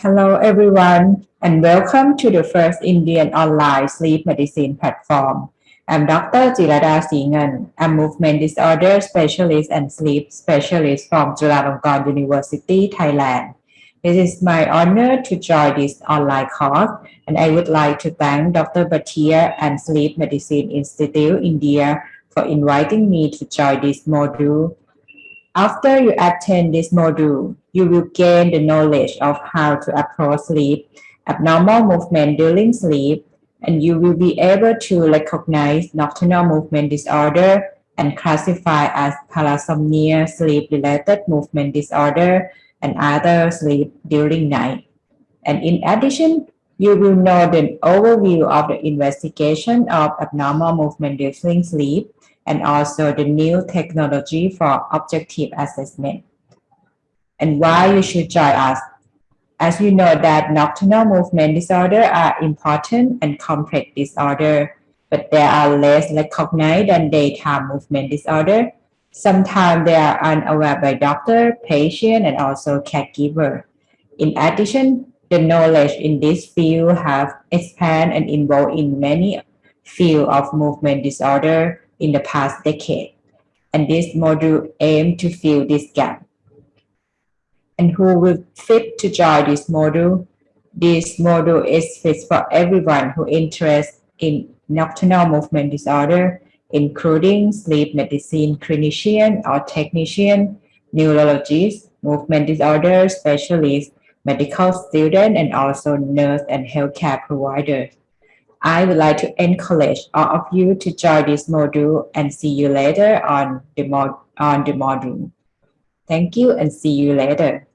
Hello everyone and welcome to the first Indian online sleep medicine platform. I'm Dr. Jirada Sringean. I'm movement disorder specialist and sleep specialist from Chulalongkorn University, Thailand. It is my honor to join this online course and I would like to thank Dr. Bhatia and Sleep Medicine Institute India for inviting me to join this module. After you attend this module, you will gain the knowledge of how to approach sleep, abnormal movement during sleep, and you will be able to recognize nocturnal movement disorder and classify as parasomnia, sleep-related movement disorder, and other sleep during night. And in addition, you will know the overview of the investigation of abnormal movement during sleep and also the new technology for objective assessment. And why you should join us. As you know that nocturnal movement disorder are important and complex disorder, but they are less recognized than daytime movement disorder. Sometimes they are unaware by doctor, patient, and also caregiver. In addition, the knowledge in this field have expanded and involved in many fields of movement disorder in the past decade. And this module aim to fill this gap. And who will fit to join this module? This module is fit for everyone who interested in nocturnal movement disorder, including sleep medicine clinician or technician, neurologist, movement disorder specialist, medical student, and also nurse and healthcare providers. I would like to encourage all of you to join this module and see you later on the, mod on the module. Thank you and see you later.